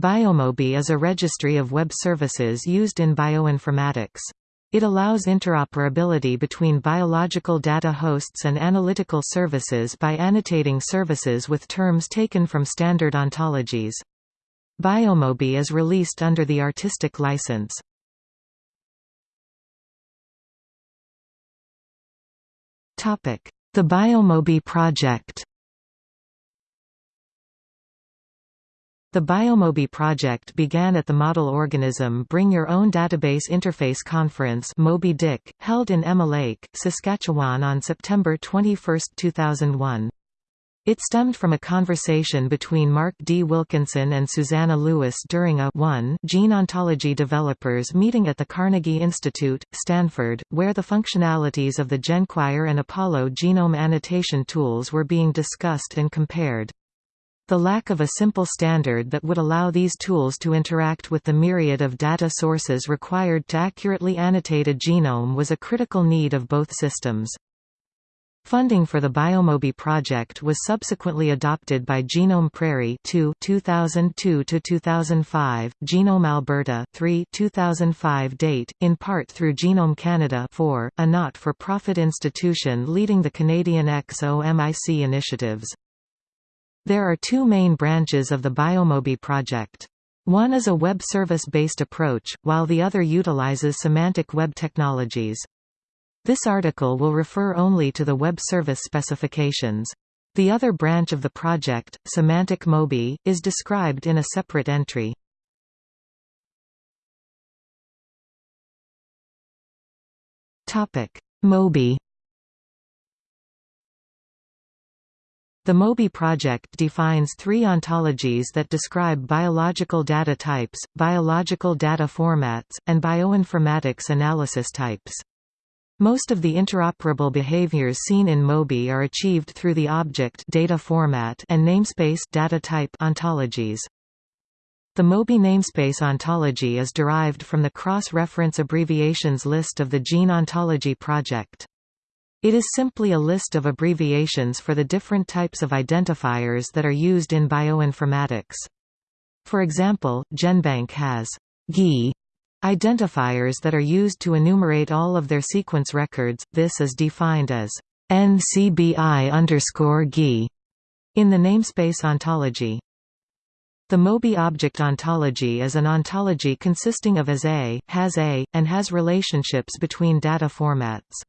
BioMoby is a registry of web services used in bioinformatics. It allows interoperability between biological data hosts and analytical services by annotating services with terms taken from standard ontologies. BioMoby is released under the artistic license. The BioMoby project The BioMoby project began at the Model Organism Bring Your Own Database Interface Conference Moby Dick, held in Emma Lake, Saskatchewan on September 21, 2001. It stemmed from a conversation between Mark D. Wilkinson and Suzanna Lewis during a 1 gene ontology developers meeting at the Carnegie Institute, Stanford, where the functionalities of the GenQuire and Apollo genome annotation tools were being discussed and compared. The lack of a simple standard that would allow these tools to interact with the myriad of data sources required to accurately annotate a genome was a critical need of both systems. Funding for the BioMoby project was subsequently adopted by Genome Prairie 2 2002 to 2005, Genome Alberta 3 2005 date, in part through Genome Canada 4, a not-for-profit institution leading the Canadian XOMIC initiatives. There are two main branches of the BioMoby project. One is a web service-based approach, while the other utilizes semantic web technologies. This article will refer only to the web service specifications. The other branch of the project, Semantic Moby, is described in a separate entry. Moby The MOBY project defines three ontologies that describe biological data types, biological data formats, and bioinformatics analysis types. Most of the interoperable behaviors seen in MOBY are achieved through the object data format and namespace data type ontologies. The MOBY namespace ontology is derived from the cross-reference abbreviations list of the Gene Ontology project. It is simply a list of abbreviations for the different types of identifiers that are used in bioinformatics. For example, GenBank has GI identifiers that are used to enumerate all of their sequence records. This is defined as NCBI underscore GI in the namespace ontology. The MOBY object ontology is an ontology consisting of as A, has A, and has relationships between data formats.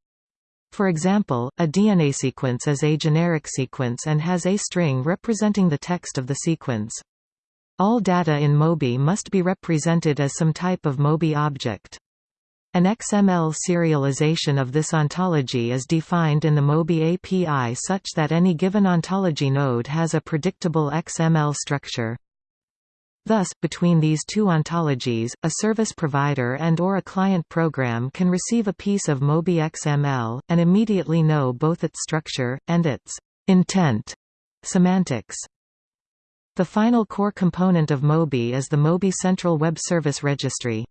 For example, a DNA sequence is a generic sequence and has a string representing the text of the sequence. All data in MOBY must be represented as some type of MOBY object. An XML serialization of this ontology is defined in the MOBY API such that any given ontology node has a predictable XML structure. Thus, between these two ontologies, a service provider and or a client program can receive a piece of MOBY XML, and immediately know both its structure, and its intent semantics. The final core component of MOBY is the MOBY Central Web Service Registry.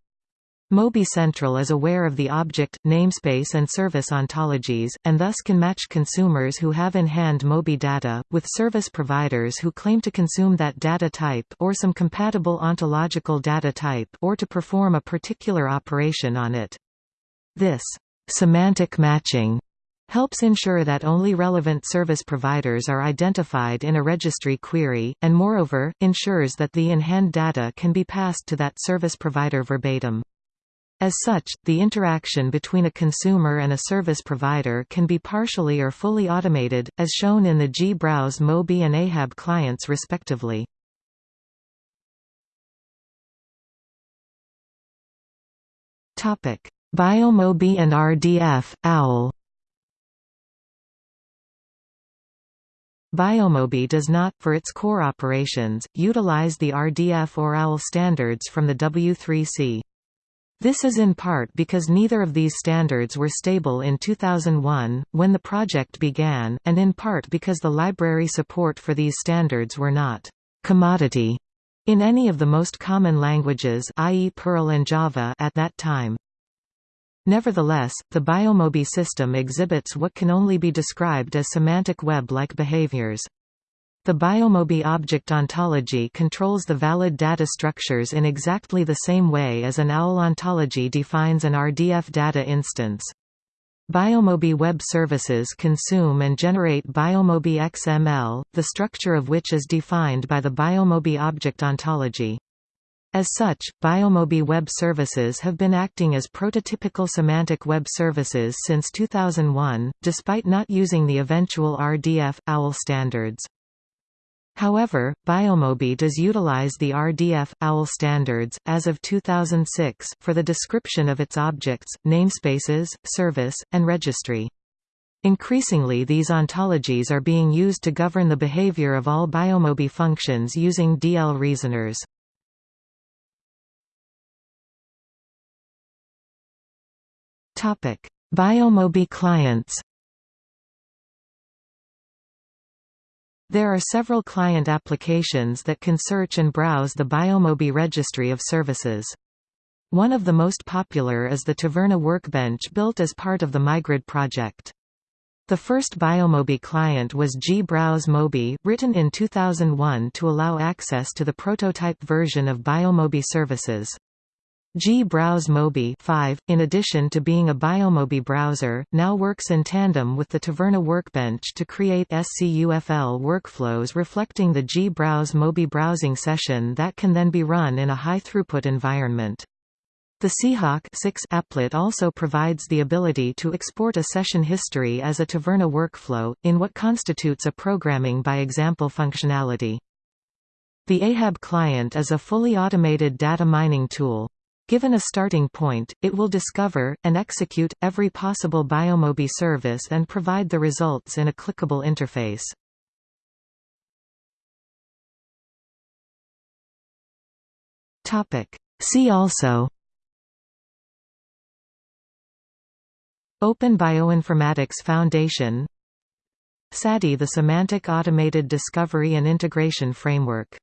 MOBY Central is aware of the object, namespace and service ontologies, and thus can match consumers who have in hand MOBY data, with service providers who claim to consume that data type or some compatible ontological data type or to perform a particular operation on it. This semantic matching helps ensure that only relevant service providers are identified in a registry query, and moreover, ensures that the in-hand data can be passed to that service provider verbatim. As such, the interaction between a consumer and a service provider can be partially or fully automated, as shown in the G-Browse Moby and Ahab clients respectively. BioMoby and RDF, OWL BioMoby does not, for its core operations, utilize the RDF or OWL standards from the W3C. This is in part because neither of these standards were stable in 2001, when the project began, and in part because the library support for these standards were not «commodity» in any of the most common languages i.e. Perl and Java at that time. Nevertheless, the BioMoby system exhibits what can only be described as semantic web-like behaviors. The BioMoby object ontology controls the valid data structures in exactly the same way as an OWL ontology defines an RDF data instance. BioMoby web services consume and generate BioMoby XML, the structure of which is defined by the BioMoby object ontology. As such, BioMoby web services have been acting as prototypical semantic web services since 2001, despite not using the eventual RDF OWL standards. However, BioMoby does utilize the RDF OWL standards as of 2006 for the description of its objects, namespaces, service, and registry. Increasingly these ontologies are being used to govern the behavior of all BioMoby functions using DL reasoners. Biomobi clients There are several client applications that can search and browse the BioMoby registry of services. One of the most popular is the Taverna workbench built as part of the myGrid project. The first BioMoby client was G-Browse Moby, written in 2001 to allow access to the prototype version of BioMoby services. G-Browse Moby 5, in addition to being a BioMoby browser, now works in tandem with the Taverna workbench to create SCUFL workflows reflecting the G-Browse Moby browsing session that can then be run in a high-throughput environment. The Seahawk 6 applet also provides the ability to export a session history as a Taverna workflow, in what constitutes a programming by example functionality. The Ahab client is a fully automated data mining tool. Given a starting point, it will discover, and execute, every possible BioMoby service and provide the results in a clickable interface. See also. Open Bioinformatics Foundation. SADI the Semantic Automated Discovery and Integration Framework